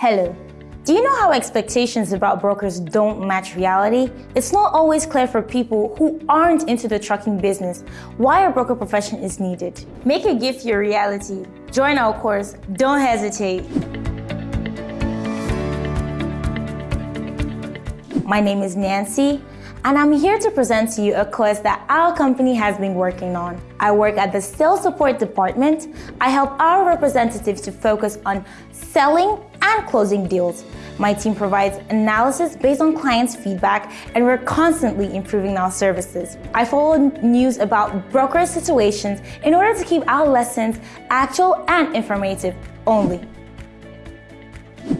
Hello. Do you know how expectations about brokers don't match reality? It's not always clear for people who aren't into the trucking business why a broker profession is needed. Make a gift your reality. Join our course. Don't hesitate. My name is Nancy, and I'm here to present to you a course that our company has been working on. I work at the sales support department. I help our representatives to focus on selling and closing deals. My team provides analysis based on clients' feedback, and we're constantly improving our services. I follow news about broker situations in order to keep our lessons actual and informative only.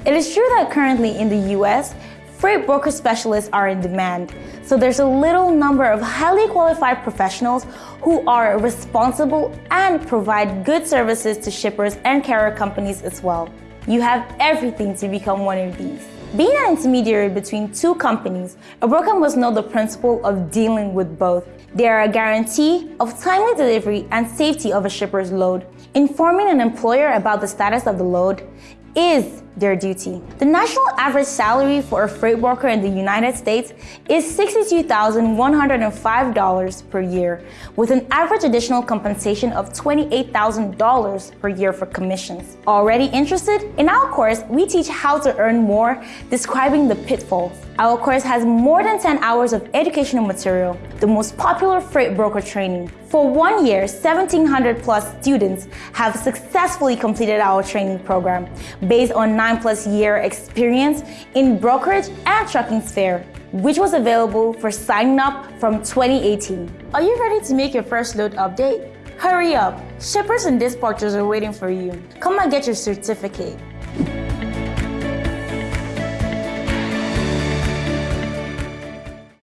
It is true that currently in the US, freight broker specialists are in demand. So there's a little number of highly qualified professionals who are responsible and provide good services to shippers and carrier companies as well. You have everything to become one of these. Being an intermediary between two companies, a broker must know the principle of dealing with both. They are a guarantee of timely delivery and safety of a shipper's load. Informing an employer about the status of the load is their duty. The national average salary for a freight broker in the United States is $62,105 per year, with an average additional compensation of $28,000 per year for commissions. Already interested? In our course, we teach how to earn more, describing the pitfalls. Our course has more than 10 hours of educational material, the most popular freight broker training. For one year, 1,700 plus students have successfully completed our training program based on nine plus year experience in brokerage and trucking sphere, which was available for signing up from 2018. Are you ready to make your first load update? Hurry up! Shippers and dispatchers are waiting for you. Come and get your certificate.